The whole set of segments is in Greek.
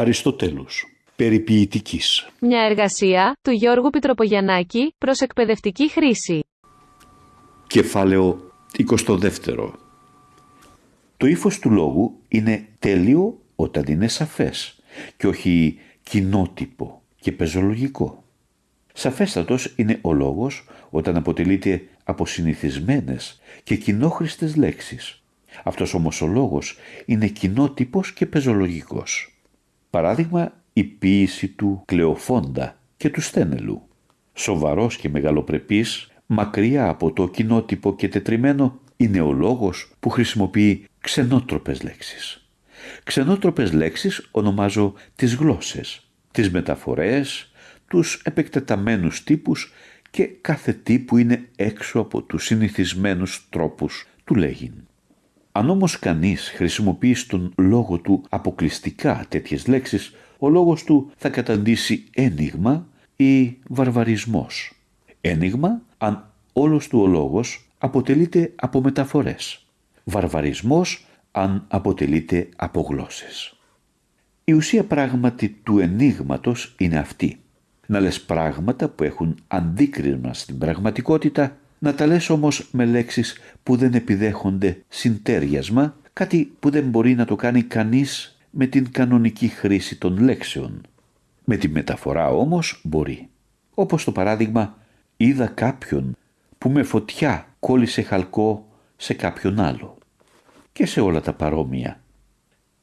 Αριστοτέλους. Περιποιητικής. Μια εργασία του Γιώργου Πιτροπογιαννάκη προς εκπαιδευτική χρήση. Κεφάλαιο 22. Το ύφος του λόγου είναι τέλειο όταν είναι σαφές και όχι κοινότυπο και πεζολογικό. Σαφέστατος είναι ο λόγος όταν αποτελείται από συνηθισμένες και κοινόχρηστες λέξεις. Αυτός όμως ο λόγος είναι κοινότυπος και πεζολογικός. Παράδειγμα η ποίηση του Κλεοφόντα και του Στένελου. Σοβαρός και μεγαλοπρεπής, μακριά από το κοινότυπο και τετριμένο, είναι ο λόγος που χρησιμοποιεί ξενότροπες λέξεις. Ξενότροπες λέξεις ονομάζω τις γλώσσες, τις μεταφορές, τους επεκτεταμένους τύπους και κάθε τι που είναι έξω από τους συνηθισμένους τρόπους του λέγειν. Αν όμως κανείς χρησιμοποιεί στον λόγο του αποκλειστικά τέτοιες λέξεις, ο λόγος του θα καταντήσει ένιγμα ή βαρβαρισμός. Ένιγμα αν όλος του ο λόγος αποτελείται από μεταφορές. Βαρβαρισμός αν αποτελείται από γλώσσες. Η ουσία πράγματι του ενίγματος είναι αυτή. Να λες πράγματα που έχουν αντίκρισμα στην πραγματικότητα, να τα λες όμως με λέξεις που δεν επιδέχονται συντέριασμα, κάτι που δεν μπορεί να το κάνει κανείς με την κανονική χρήση των λέξεων. Με τη μεταφορά όμως μπορεί. Όπως το παράδειγμα είδα κάποιον που με φωτιά κόλλησε χαλκό σε κάποιον άλλο. Και σε όλα τα παρόμοια.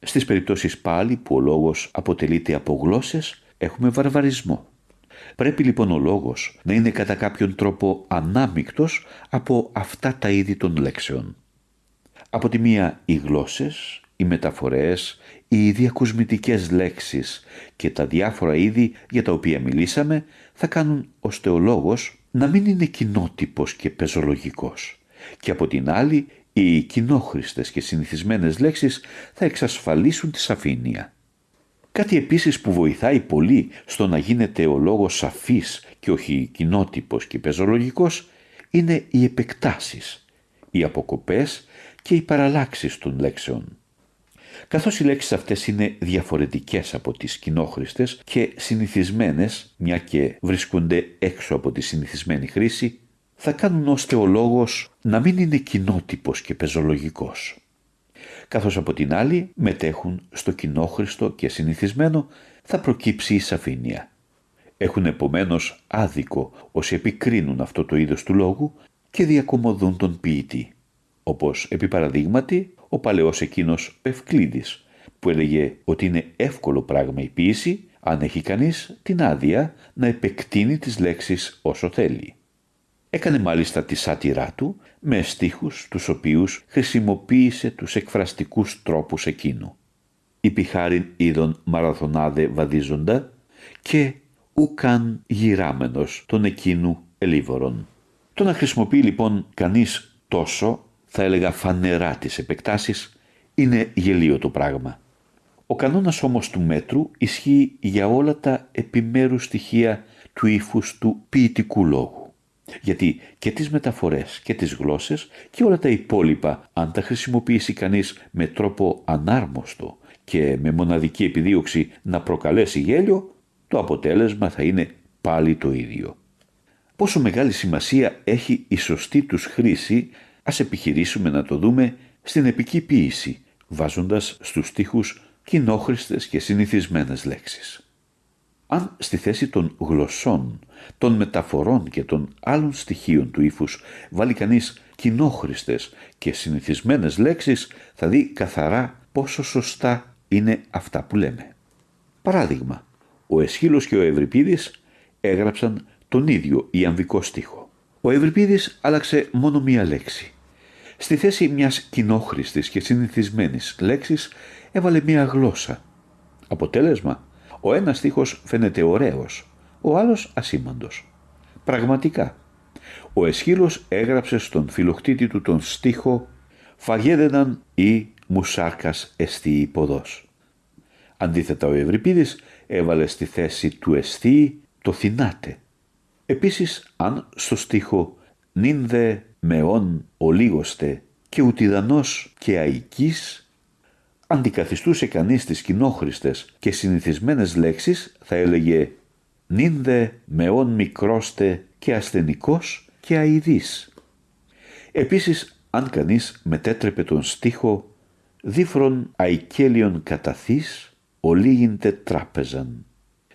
Στις περιπτώσεις πάλι που ο λόγος αποτελείται από γλώσσες έχουμε βαρβαρισμό. Πρέπει λοιπόν ο λόγος να είναι κατά κάποιον τρόπο ανάμεικτος από αυτά τα είδη των λέξεων. Από τη μία οι γλώσσες, οι μεταφορές, οι διακοσμητικές λέξεις και τα διάφορα είδη για τα οποία μιλήσαμε θα κάνουν ώστε ο λόγος να μην είναι κοινότυπος και πεζολογικός και από την άλλη οι κοινόχρηστες και συνηθισμένες λέξεις θα εξασφαλίσουν τη σαφήνεια. Κάτι επίσης που βοηθάει πολύ στο να γίνεται ο λόγος σαφής και όχι κοινότυπος και πεζολογικός είναι οι επεκτάσεις, οι αποκοπές και οι παραλλάξεις των λέξεων. Καθώς οι λέξεις αυτές είναι διαφορετικές από τις κοινόχρηστες και συνηθισμένες, μια και βρίσκονται έξω από τη συνηθισμένη χρήση, θα κάνουν ώστε ο λόγος να μην είναι κοινότυπος και πεζολογικός. Καθώς από την άλλη μετέχουν στο κοινόχρηστο και συνηθισμένο θα προκύψει η σαφήνεια. Έχουν επομένως άδικο όσοι επικρίνουν αυτό το είδος του λόγου και διακομωδούν τον ποιητή. Όπως επί παραδείγματι ο παλαιός εκείνος Ευκλήδης που έλεγε ότι είναι εύκολο πράγμα η ποίηση αν έχει κανείς την άδεια να επεκτείνει τις λέξεις όσο θέλει. Έκανε μάλιστα τη σάτυρά του με στίχους τους οποίους χρησιμοποίησε τους εκφραστικούς τρόπους εκείνου. Υπηχάριν είδων μαραθωνάδε βαδίζοντα και ουκαν γυράμενος τον εκείνου ελίβορον. Το να χρησιμοποιεί λοιπόν κανείς τόσο, θα έλεγα φανερά τις επεκτάσεις, είναι γελίο το πράγμα. Ο κανόνας όμως του μέτρου ισχύει για όλα τα επιμέρους στοιχεία του ύφους του ποιητικού λόγου. Γιατί και τις μεταφορές και τις γλώσσες και όλα τα υπόλοιπα αν τα χρησιμοποιήσει κανείς με τρόπο ανάρμοστο και με μοναδική επιδίωξη να προκαλέσει γέλιο, το αποτέλεσμα θα είναι πάλι το ίδιο. Πόσο μεγάλη σημασία έχει η σωστή τους χρήση, ας επιχειρήσουμε να το δούμε στην επική ποίηση, βάζοντας στους στίχους κοινόχρηστες και συνηθισμένες λέξεις. Αν στη θέση των γλωσσών, των μεταφορών και των άλλων στοιχείων του ύφους βάλει κανείς κοινόχρηστες και συνηθισμένες λέξεις, θα δει καθαρά πόσο σωστά είναι αυτά που λέμε. Παράδειγμα, ο Εσχύλος και ο Ευρυπίδης έγραψαν τον ίδιο ιαμβικό στίχο. Ο Ευρυπίδης άλλαξε μόνο μία λέξη. Στη θέση μιας κοινόχρηστης και συνηθισμένης λέξης έβαλε μία γλώσσα. Αποτέλεσμα, ο ένας στίχος φαίνεται ωραίος, ο άλλος ασήμαντος. Πραγματικά, ο Εσχύλος έγραψε στον φιλοκτήτη του τον στίχο «Φαγέδεναν ή μουσάρκας εστί υποδός». Αντίθετα ο Ευρυπίδης έβαλε στη θέση του εστί το «θυμάται». Επίσης, αν στο στίχο «νυν δε μεών ολίγωστε και ουτιδανός και αικής» αντικαθιστούσε κανείς τις κοινόχρηστες και συνηθισμένες λέξεις θα έλεγε «νίνδε μεών μικρόστε και ασθενικός και αηδής». Επίσης, αν κανείς μετέτρεπε τον στίχο «δίφρον αϊκέλιον καταθείς, ολίγειντε τράπεζαν»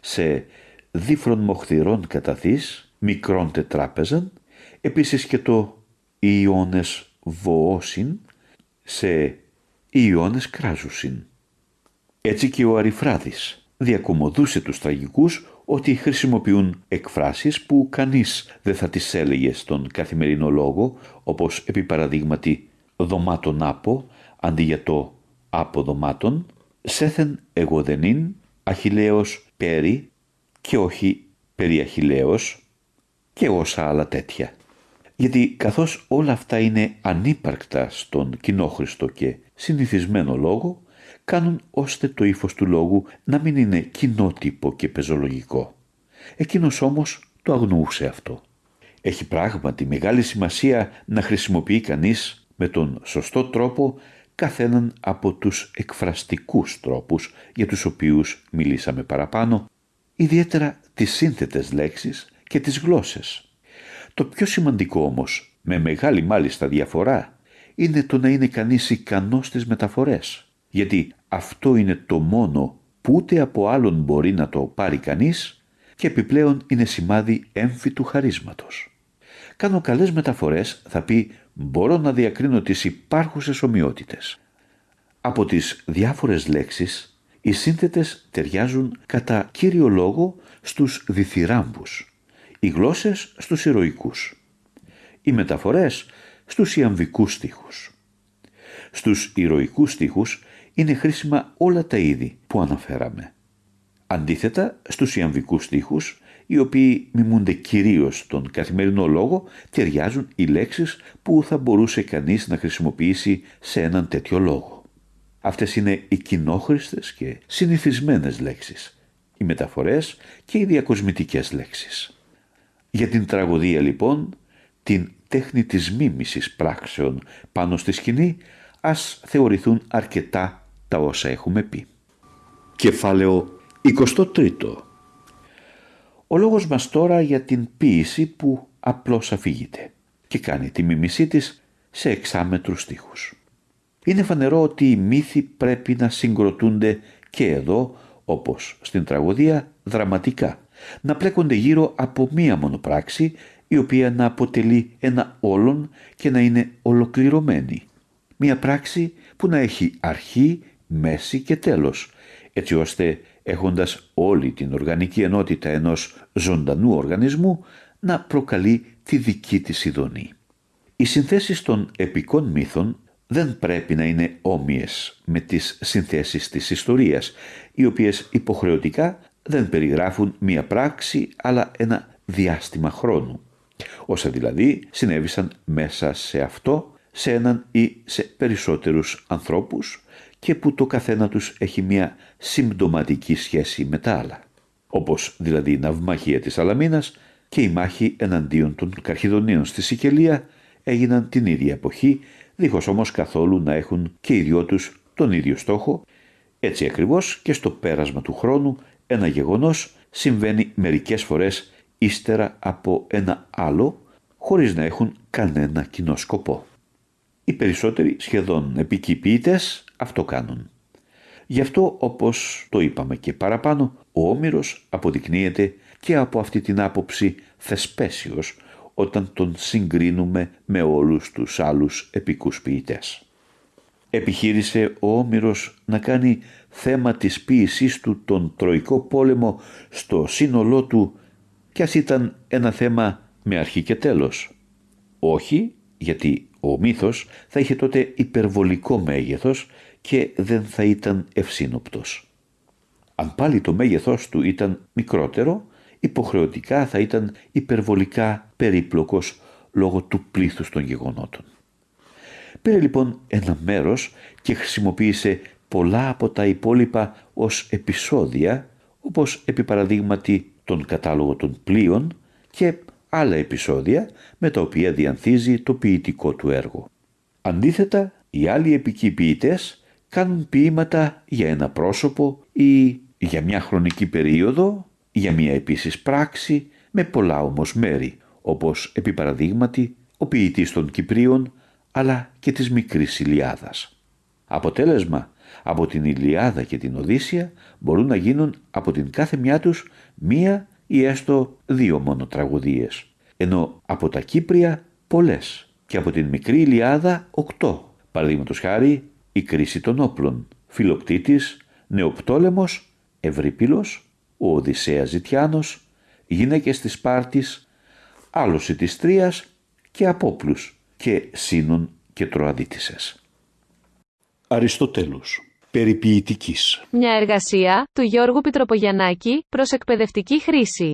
σε «δίφρον μοχθηρών καταθείς, μικρόν τετράπεζαν», επίσης και το «Ιώνες βοώσιν» σε Ιώνες κράζουσιν. Έτσι και ο Αριφράδης διακομωδούσε τους τραγικούς ότι χρησιμοποιούν εκφράσεις που κανείς δεν θα τις έλεγε στον καθημερινό λόγο, όπως επί παραδείγματι «δωμάτων άπο» αντί για το «άπο δωμάτων», «σέθεν εγωδενήν», «αχιλέος πέρι» και όχι «περί αχιλέος» και όσα άλλα τέτοια. Γιατί καθώς όλα αυτά είναι ανύπαρκτα στον κοινόχρηστο και συνηθισμένο λόγο, κάνουν ώστε το ύφος του λόγου να μην είναι κοινότυπο και πεζολογικό. Εκείνος όμως το αγνοούσε αυτό. Έχει πράγματι μεγάλη σημασία να χρησιμοποιεί κανείς με τον σωστό τρόπο καθέναν από τους εκφραστικούς τρόπους για τους οποίους μιλήσαμε παραπάνω, ιδιαίτερα τις σύνθετες λέξεις και τις γλώσσες. Το πιο σημαντικό όμως, με μεγάλη μάλιστα διαφορά, είναι το να είναι κανείς ικανός στις μεταφορές. Γιατί αυτό είναι το μόνο που ούτε από άλλον μπορεί να το πάρει κανείς και επιπλέον είναι σημάδι έμφυτου χαρίσματος. Κάνω καλές μεταφορές θα πει μπορώ να διακρίνω τις υπάρχουσες ομοιότητες. Από τις διάφορες λέξεις οι σύνθετες ταιριάζουν κατά κύριο λόγο στους διθυράμπους, οι γλώσσες στους ηρωικούς, οι μεταφορές στους ιαμβικούς στίχους. Στους ηρωικούς στίχους είναι χρήσιμα όλα τα είδη που αναφέραμε. Αντίθετα, στους ιαμβικούς στίχους, οι οποίοι μιμούνται κυρίως τον καθημερινό λόγο, ταιριάζουν οι λέξεις που θα μπορούσε κανείς να χρησιμοποιήσει σε έναν τέτοιο λόγο. Αυτές είναι οι κοινόχρηστες και συνηθισμένες λέξεις, οι μεταφορές και οι διακοσμητικές λέξεις. Για την τραγωδία λοιπόν, την τέχνη της μίμησης πράξεων πάνω στη σκηνή, ας θεωρηθούν αρκετά τα όσα έχουμε πει. Κεφάλαιο 23 Ο λόγος μας τώρα για την ποίηση που απλώς αφηγείται και κάνει τη μίμησή της σε εξάμετρους στίχους. Είναι φανερό ότι οι μύθοι πρέπει να συγκροτούνται και εδώ, όπως στην τραγωδία, δραματικά, να πλέκονται γύρω από μία μονοπράξη η οποία να αποτελεί ένα όλον και να είναι ολοκληρωμένη. Μία πράξη που να έχει αρχή, μέση και τέλος, έτσι ώστε έχοντας όλη την οργανική ενότητα ενός ζωντανού οργανισμού να προκαλεί τη δική της ειδονή. Οι συνθέσεις των επικών μύθων δεν πρέπει να είναι όμοιες με τις συνθέσεις της ιστορίας, οι οποίες υποχρεωτικά δεν περιγράφουν μία πράξη αλλά ένα διάστημα χρόνου όσα δηλαδή συνέβησαν μέσα σε αυτό, σε έναν ή σε περισσότερους ανθρώπους και που το καθένα τους έχει μια συμπτωματική σχέση με τα άλλα. Όπως δηλαδή η ναυμαχία της Αλαμίνας και η μάχη εναντίον των Καρχιδονίων στη Σικελία έγιναν την ίδια εποχή, δίχως όμως καθόλου να έχουν και οι δυο τους τον ίδιο στόχο. Έτσι ακριβώς και στο πέρασμα του χρόνου ένα γεγονός συμβαίνει μερικές φορές ύστερα από ένα άλλο χωρίς να έχουν κανένα κοινό σκοπό. Οι περισσότεροι σχεδόν επικοί αυτό κάνουν. Γι' αυτό όπως το είπαμε και παραπάνω, ο Όμηρος αποδεικνύεται και από αυτή την άποψη θεσπέσιος όταν τον συγκρίνουμε με όλους τους άλλους επικούς ποιητές. Επιχείρησε ο Όμηρος να κάνει θέμα της ποίησής του τον Τροϊκό πόλεμο στο σύνολό του κι ας ήταν ένα θέμα με αρχή και τέλος. Όχι, γιατί ο μύθος θα είχε τότε υπερβολικό μέγεθος και δεν θα ήταν ευσύνοπτος. Αν πάλι το μέγεθός του ήταν μικρότερο, υποχρεωτικά θα ήταν υπερβολικά περίπλοκος λόγω του πλήθους των γεγονότων. Πήρε λοιπόν ένα μέρος και χρησιμοποίησε πολλά από τα υπόλοιπα ως επεισόδια, όπως επί παραδείγματι τον κατάλογο των πλοίων και άλλα επεισόδια με τα οποία διανθίζει το ποιητικό του έργο. Αντίθετα, οι άλλοι επικοί ποιητές κάνουν ποίηματα για ένα πρόσωπο ή για μια χρονική περίοδο, για μια επίσης πράξη, με πολλά όμως μέρη, όπως επί παραδείγματι ο ποιητής των Κυπρίων, αλλά και της μικρής Ηλιάδας. Αποτέλεσμα, από την Ηλιάδα και την Οδύσσια μπορούν να γίνουν από την κάθε μια τους μία ή έστω δύο μόνο τραγωδίες, ενώ από τα Κύπρια πολλές και από την μικρή Ηλιάδα οκτώ, παραδείγματος χάρη η κρίση των όπλων, Φιλοκτήτης, Νεοπτόλεμος, Ευρύπυλος, ο Οδυσσέας Ζητιάνος, γυναίκες της Σπάρτης, άλωση της Τρίας και Απόπλους και Σύνων και Τροαδίτησες. Αριστοτέλους. Περιποιητικής. Μια εργασία του Γιώργου Πιτροπογιαννάκη προς εκπαιδευτική χρήση.